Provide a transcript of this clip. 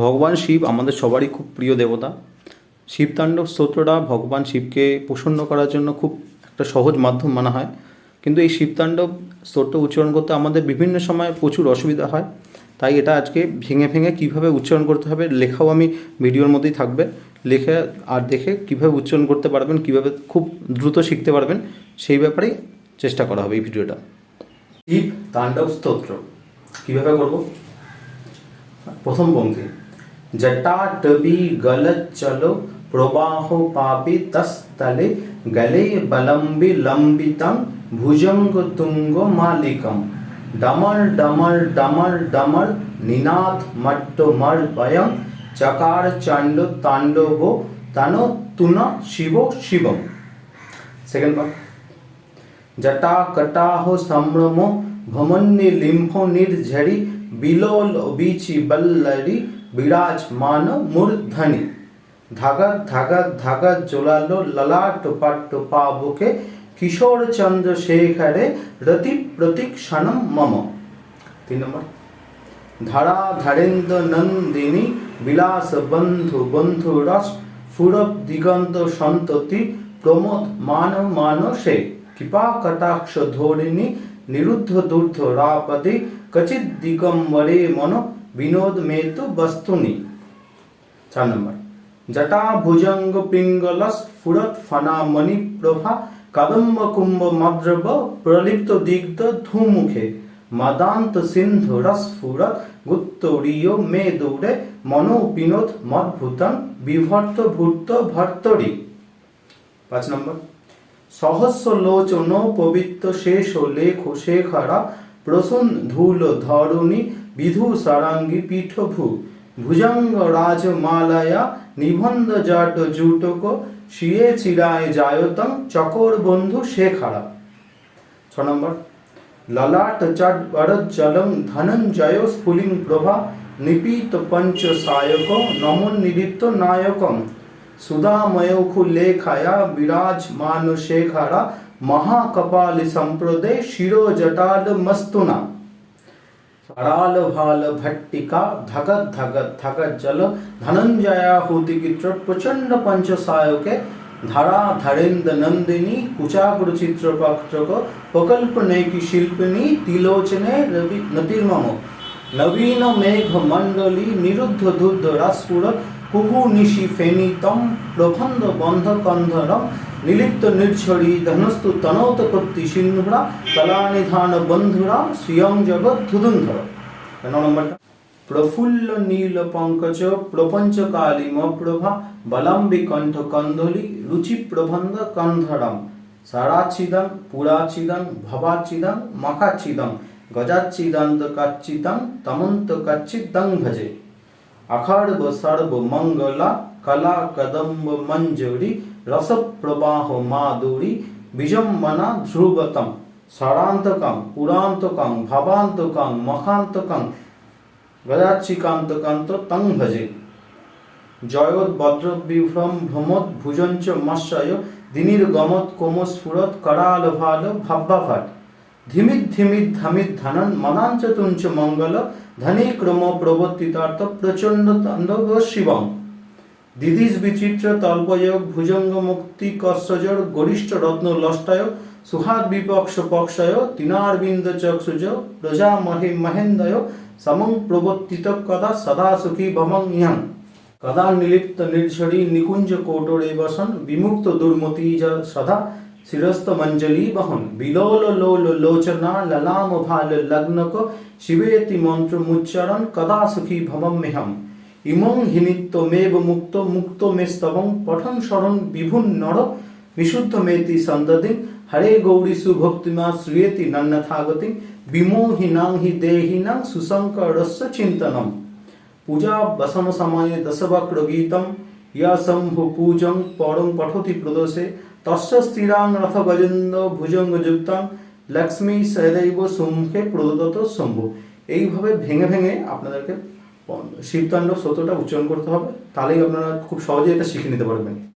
ভগবান শিব আমাদের সবারই খুব প্রিয় দেবতা। শিবতাণ্ডব স্তোত্রটা ভগবান শিবকে প্রসন্ন করার জন্য খুব একটা সহজ মাধ্যম মানা হয়। কিন্তু এই শিবতাণ্ডব স্তোত্র উচ্চারণ করতে আমাদের বিভিন্ন সময় প্রচুর অসুবিধা হয়। তাই এটা আজকে ভেঙে ভেঙে কীভাবে উচ্চারণ করতে হবে লেখাও আমি ভিডিওর মধ্যেই থাকবে। লেখে আর দেখে কীভাবে উচ্চারণ করতে পারবেন, কীভাবে খুব দ্রুত শিখতে পারবেন, সেই ব্যাপারেই চেষ্টা করা হবে এই ভিডিওটা। শিব তাণ্ডব স্তোত্র কীভাবে করব? প্রথম পঙ্ক্তি जटाटबी गलत चलो जटाटवी गलच्चलो प्रवाहोपापितस्तले गले बलंबी लंबितम भुजंग तुंगो भुजङ्गतुङ्गमालिकं डमर डमर डमर डमर निनाथ मट्टो मर मट्टमर्वयं चकार चंडो तांडो ताण्डवो तनो तुना शिवो शिवम। सेकंड पार्ट जटा कटा हो सम्रमो भमन्नी लिम्फो निर्झरी बिलोल बीची बल्लरी বিরাজমান মূর্ধনি ধাগা ধাগা ধাগা জোলালো ললাট পাট্ট পাবুকে কিশোর চন্দ্র শেখরে রতি প্রতীক্ষণম মম। তিন নম্বর। ধারা ধারেন্দ্র নন্দিনী, বিলাস বন্ধু বন্ধু রস, ফুরব দিগন্ত সন্ততি, প্রমোদ মান মানসে কৃপা কটাক্ষ ধোরিণী, নিরুদ্ধ দূর্ধ রাপদে কচিত দিগম্বরে মন বিনোদ মেতু বস্তুনি। চার নম্বর। জটা ভুজঙ্গ পিঙ্গলস ফুরত ফনা মণি প্রভা কদম্ব কুম্ভ মদ্রব প্রলিপ্ত দিগ্ধ ধুমুখে মদান্ত সিন্ধু রস গুত্তরীয় মে দৌড়ে মনো বিনোদ মদ্ভুতং বিভর্ত ভূত ভর্তরি। পাঁচ নম্বর। সহস্র লোচন পবিত্র শেষ লেখ শেখরা প্রসূন ধূল ধরুণী বিধু সারাঙ্গী পীঠভূ, ভুজঙ্গ রাজমালয়া, নিবন্ধ জাট জুটক, শিয়ে চিরায় জায়তং, চকর বন্ধু শেখারা। ছ নম্বর। ললাট চট বরজ্জলং ধনঞ্জয় স্ফুলিং প্রভা, নিপীত পঞ্চ সায়ক, নমন নিলিপ্ত নায়কম সুধাময়খু লেখায়া বিরাজমান শেখরা, মহাকপালি সম্প্রদে শিরো জটাল মস্তুনা। সরাল ভালো ভট্টিকা ধগৎ ধগৎ ধগৎ জল ধনঞ্জয়া হুতিকিত্র প্রচণ্ড পঞ্চসায়কে ধারা ধরেন্দ্র নন্দিনী কুচাগ্র চিত্রপত্রক প্রকল্প নৈকি শিল্পিনী তিলোচনে রবি নতির্মম নবীন মেঘ মণ্ডলী নিরুদ্ধ দুদ্ধ রাসপুর কুহু নিশি ফেনিতম প্রবন্ধ বন্ধ কন্ধরম নিলিপ্ত নির্ঝরি ধনস্তু তনৌত কর্তি সিন্ধুরা কলানিধান বন্ধুরা শ্রিয়ং জগৎ ধুধুন্ধর। প্রফুল্ল নীল পঙ্কজ, প্রপঞ্চ কালিম প্রভা বলম্বি কণ্ঠ কন্দলি, রুচি প্রবন্ধ কন্ধরম। সারাচিদং পুরাচিদং ভবাচিদং মখাচিদং গজাচ্ছিদান্ত কাচ্চিদং তমন্ত কাচ্চিদং ভজে। অখর্ব সর্ব মঙ্গলা কলা কদম্ব মঞ্জুরি রস প্রবাহ মাধুরী বিজম্বনা ধ্রুবতম ষড়ান্তকং পুরান্তকং ভবান্তকং মখান্তকং গজাচ্ছিকান্তকান্ত তং ভজে জয়ৎ বদ্রবিভ্রম ভ্রমদ ভুজঞ্চ মৎস্যয় দিনির গমত কোমস্ফুরত করাল ভালো ভাব্যাভাট ধিমিত ধিমিত ধামিত ধনন মনাঞ্চ তুঞ্চ মঙ্গল ধনী ক্রম প্রবর্তিতার্থ প্রচণ্ড তাণ্ডব শিবম দিদিস বিচিত্র তল্পয়োগ ভুজঙ্গ মুক্তি কස්සজর গরিষ্ঠ রত্ন লষ্টায় সুহাদ বিপক্ষ পক্ষয় তিনারবিন্দ চক্ষুজ প্রজা মহে মহেন্দয় সমং প্রবর্তিত কদা সদা সুখী ভমং ইহং। কদা নিলিপ্ত নির্ঝরি নিকুঞ্জ কোটরে বসন, বিমুক্ত দুর্মতি সদা শিরস্ত মঞ্জলি বহন। বিলোল লোল লোচনা ললাম ভালো লগ্নক, শিবেতি মন্ত্র মুচ্চারণ, কদা সুখী ভবম মেহম ইমং হিনিত্যমেব মুক্ত মুক্ত মে স্তবং পঠন শরণ বিভুন নর বিশুদ্ধ মেতি সন্ততি। হরে গৌরী সুভক্তিমা শ্রুয়েতি নন্নথাগতি। বিমোহিনাং হি দেহিনাং সুসংকরস্য চিন্তনম। পূজা বসম সময়ে দশবক্র গীতম ইয়া শম্ভু পূজং পরং পঠতি প্রদোষে। তস্য স্থিরাং রথ গজেন্দ্র ভুজঙ্গ যুক্তাং। লক্ষ্মী সদৈব সম্মুখে প্রদত্ত শম্ভু। এইভাবে ভেঙে ভেঙে আপনাদেরকে শিবতাণ্ডব স্তোত্রটা উচ্চারণ করতে হবে তাহলেই আপনারা খুব সহজেই এটা শিখে নিতে পারবেন।